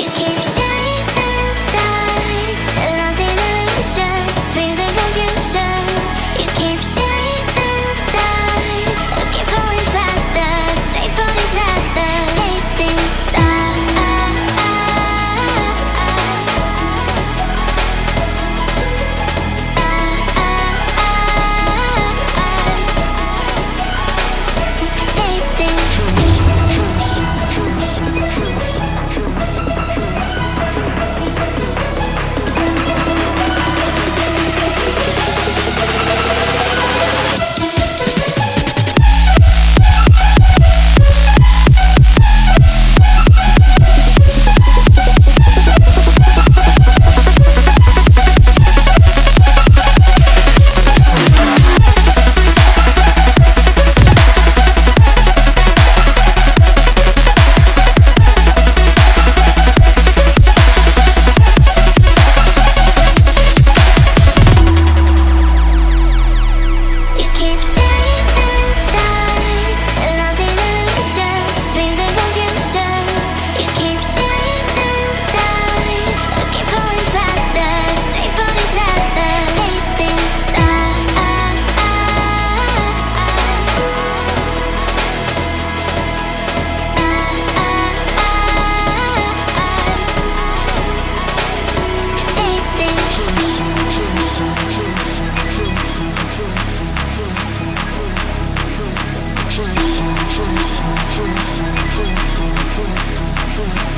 You. can't Boom, boom, boom, boom.